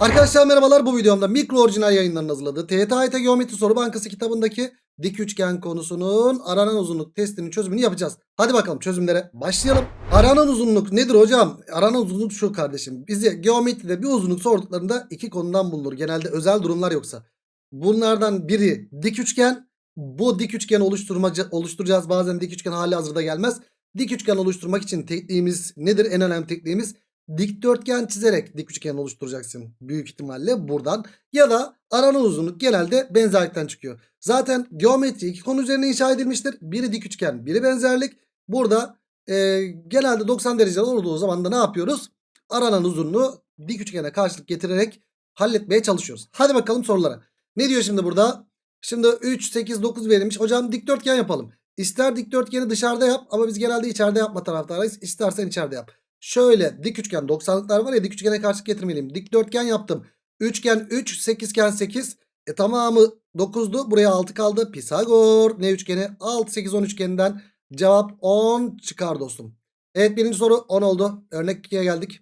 Arkadaşlar merhabalar bu videomda mikro orijinal yayınlarının hazırladığı TYT Geometri Soru Bankası kitabındaki dik üçgen konusunun aranan uzunluk testinin çözümünü yapacağız. Hadi bakalım çözümlere başlayalım. Aranan uzunluk nedir hocam? Aranan uzunluk şu kardeşim. Bize geometride bir uzunluk sorduklarında iki konudan bulunur. Genelde özel durumlar yoksa. Bunlardan biri dik üçgen. Bu dik üçgen oluşturmacı oluşturacağız. Bazen dik üçgen hali hazırda gelmez. Dik üçgen oluşturmak için tekniğimiz nedir? En önemli tekniğimiz dikdörtgen çizerek dik üçgen oluşturacaksın. Büyük ihtimalle buradan. Ya da aranan uzunluk genelde benzerlikten çıkıyor. Zaten geometri iki konu üzerine inşa edilmiştir. Biri dik üçgen, biri benzerlik. Burada e, genelde 90 derece olduğu zaman da ne yapıyoruz? Aranan uzunluğu dik üçgene karşılık getirerek halletmeye çalışıyoruz. Hadi bakalım sorulara. Ne diyor şimdi burada? Şimdi 3, 8, 9 verilmiş. Hocam dikdörtgen yapalım. İster dikdörtgeni dışarıda yap ama biz genelde içeride yapma taraftarıyız. İstersen içeride yap. Şöyle dik üçgen 90'lıklar var ya dik üçgene karşılık getirmeliyim. Dikdörtgen yaptım. Üçgen 3, sekizgen 8. E tamamı 9'du. Buraya 6 kaldı. Pisagor ne üçgeni? 6, 8, 10 üçgeninden cevap 10 çıkar dostum. Evet birinci soru 10 oldu. Örnek 2'ye geldik.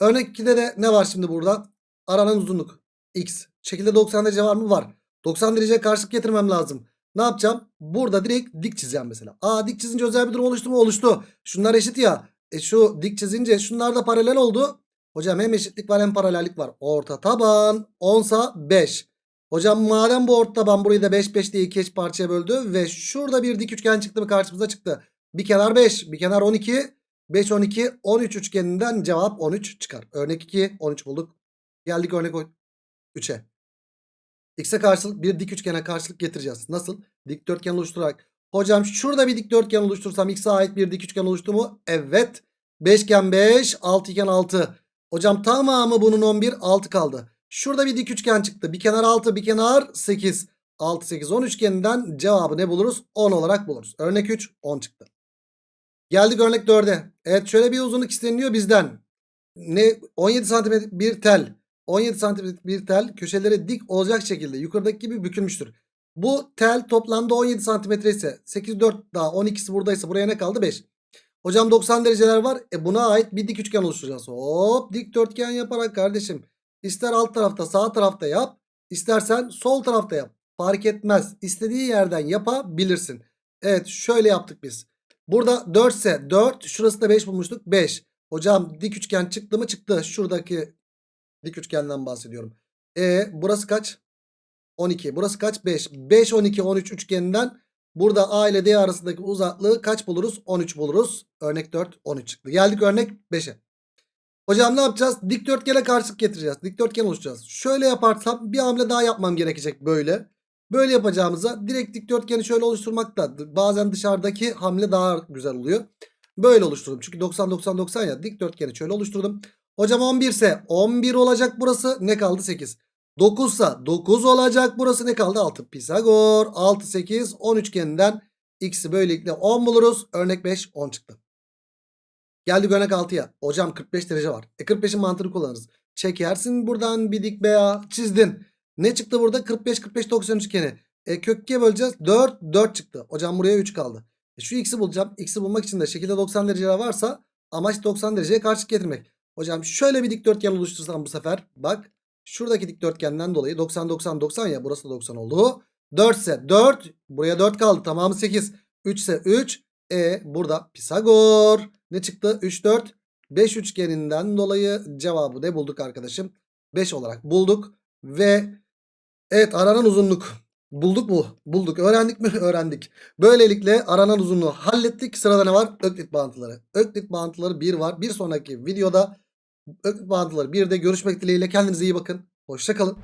Örnek 2'de de ne var şimdi burada? Aranan uzunluk. X. Şekilde 90 derece var mı? Var. 90 dereceye karşılık getirmem lazım. Ne yapacağım? Burada direkt dik çizeceğim mesela. Aa dik çizince özel bir durum oluştu mu? Oluştu. Şunlar eşit ya. E şu dik çizince şunlar da paralel oldu. Hocam hem eşitlik var hem paralellik var. Orta taban 10 sa 5. Hocam madem bu orta taban burayı da 5 5 diye iki eş parçaya böldü. Ve şurada bir dik üçgen çıktı mı karşımıza çıktı. Bir kenar 5 bir kenar 12. 5 12 13 üçgeninden cevap 13 çıkar. Örnek 2 13 bulduk. Geldik örnek 3'e. X'e karşılık bir dik üçgene karşılık getireceğiz. Nasıl? Dikdörtgen oluşturarak. Hocam şurada bir dikdörtgen oluştursam X'e ait bir dik üçgen oluştu mu? Evet. 5 5, 6 iken 6. Hocam tamamı bunun 11, 6 kaldı. Şurada bir dik üçgen çıktı. Bir kenar 6, bir kenar 8. 6, 8, 10 üçgeninden cevabı ne buluruz? 10 olarak buluruz. Örnek 3, 10 çıktı. Geldik örnek 4'e. Evet şöyle bir uzunluk isteniyor bizden. Ne 17 santimetre bir tel. 17 santimetre bir tel köşeleri dik olacak şekilde yukarıdaki gibi bükülmüştür. Bu tel toplamda 17 santimetre ise 8 4 daha 12'si buradaysa buraya ne kaldı 5. Hocam 90 dereceler var. E buna ait bir dik üçgen oluşturacağız. Hop dikdörtgen yaparak kardeşim. İster alt tarafta sağ tarafta yap. istersen sol tarafta yap. Fark etmez. İstediği yerden yapabilirsin. Evet şöyle yaptık biz. Burada 4 ise 4. Şurası da 5 bulmuştuk. 5. Hocam dik üçgen çıktı mı çıktı. Şuradaki dik üçgenden bahsediyorum. E burası kaç? 12. Burası kaç? 5. 5 12 13 üçgeninden burada A ile D arasındaki uzaklığı kaç buluruz? 13 buluruz. Örnek 4 13 çıktı. Geldik örnek 5'e. Hocam ne yapacağız? Dikdörtgene karşılık getireceğiz. Dikdörtgen oluşturacağız. Şöyle yaparsam bir hamle daha yapmam gerekecek böyle. Böyle yapacağımıza direkt dikdörtgeni şöyle oluşturmak da bazen dışarıdaki hamle daha güzel oluyor. Böyle oluşturdum. Çünkü 90 90 90 ya dikdörtgeni şöyle oluşturdum. Hocam 11 ise 11 olacak burası. Ne kaldı? 8. 9 ise 9 olacak burası. Ne kaldı? 6. Pisagor. 6 8 10 üçgeninden x'i böylelikle 10 buluruz. Örnek 5 10 çıktı. Geldik örnek 6'ya. Hocam 45 derece var. E 45'in mantığını kullanırız. Çekersin buradan bir dik BA çizdin. Ne çıktı burada? 45 45 90 üçgeni. E kök 2'ye böleceğiz. 4 4 çıktı. Hocam buraya 3 kaldı. E şu x'i bulacağım. X'i bulmak için de şekilde 90 dereceler varsa amaç 90 dereceye karşılık getirmek. Hocam şöyle bir dikdörtgen oluştursam bu sefer. Bak şuradaki dikdörtgenden dolayı 90 90 90 ya burası da 90 oldu. 4 ise 4 buraya 4 kaldı tamamı 8. 3 ise 3. E burada Pisagor ne çıktı? 3 4 5 üçgeninden dolayı cevabı ne bulduk arkadaşım? 5 olarak bulduk ve evet aranan uzunluk bulduk mu? Bulduk. Öğrendik mi? Öğrendik. Böylelikle aranan uzunluğu hallettik. Sırada ne var? Öklit bağıntıları. Öklit bağıntıları 1 var. Bir sonraki videoda Öklit bağıntıları 1'de görüşmek dileğiyle. Kendinize iyi bakın. Hoşçakalın.